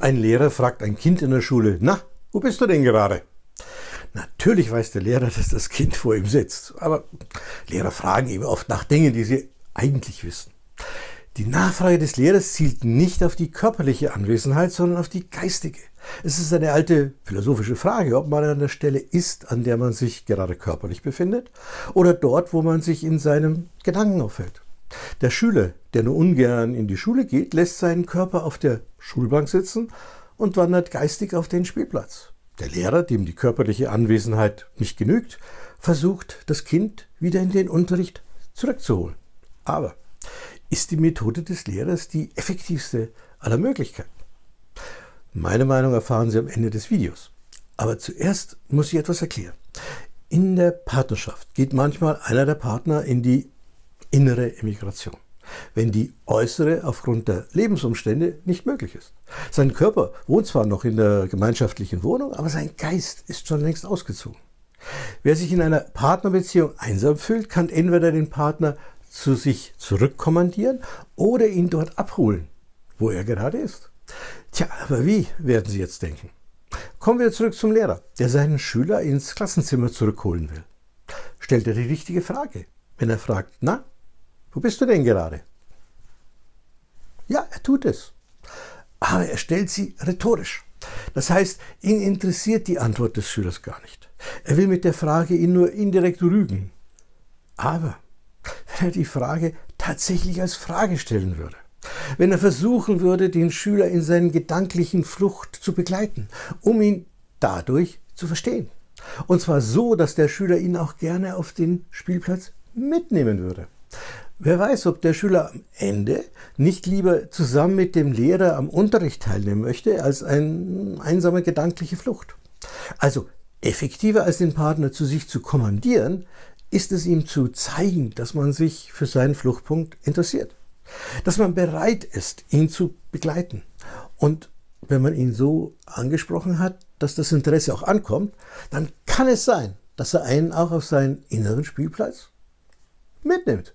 Ein Lehrer fragt ein Kind in der Schule, na, wo bist du denn gerade? Natürlich weiß der Lehrer, dass das Kind vor ihm sitzt, aber Lehrer fragen eben oft nach Dingen, die sie eigentlich wissen. Die Nachfrage des Lehrers zielt nicht auf die körperliche Anwesenheit, sondern auf die geistige. Es ist eine alte philosophische Frage, ob man an der Stelle ist, an der man sich gerade körperlich befindet, oder dort, wo man sich in seinem Gedanken aufhält. Der Schüler, der nur ungern in die Schule geht, lässt seinen Körper auf der Schulbank sitzen und wandert geistig auf den Spielplatz. Der Lehrer, dem die körperliche Anwesenheit nicht genügt, versucht, das Kind wieder in den Unterricht zurückzuholen. Aber ist die Methode des Lehrers die effektivste aller Möglichkeiten? Meine Meinung erfahren Sie am Ende des Videos. Aber zuerst muss ich etwas erklären. In der Partnerschaft geht manchmal einer der Partner in die innere Emigration, wenn die äußere aufgrund der Lebensumstände nicht möglich ist. Sein Körper wohnt zwar noch in der gemeinschaftlichen Wohnung, aber sein Geist ist schon längst ausgezogen. Wer sich in einer Partnerbeziehung einsam fühlt, kann entweder den Partner zu sich zurückkommandieren oder ihn dort abholen, wo er gerade ist. Tja, aber wie, werden Sie jetzt denken? Kommen wir zurück zum Lehrer, der seinen Schüler ins Klassenzimmer zurückholen will. Stellt er die richtige Frage, wenn er fragt, na, wo bist du denn gerade? Ja, er tut es. Aber er stellt sie rhetorisch. Das heißt, ihn interessiert die Antwort des Schülers gar nicht. Er will mit der Frage ihn nur indirekt rügen. Aber wenn er die Frage tatsächlich als Frage stellen würde, wenn er versuchen würde, den Schüler in seinen gedanklichen Flucht zu begleiten, um ihn dadurch zu verstehen. Und zwar so, dass der Schüler ihn auch gerne auf den Spielplatz mitnehmen würde. Wer weiß, ob der Schüler am Ende nicht lieber zusammen mit dem Lehrer am Unterricht teilnehmen möchte, als eine einsame gedankliche Flucht. Also effektiver als den Partner zu sich zu kommandieren, ist es ihm zu zeigen, dass man sich für seinen Fluchtpunkt interessiert. Dass man bereit ist, ihn zu begleiten. Und wenn man ihn so angesprochen hat, dass das Interesse auch ankommt, dann kann es sein, dass er einen auch auf seinen inneren Spielplatz mitnimmt.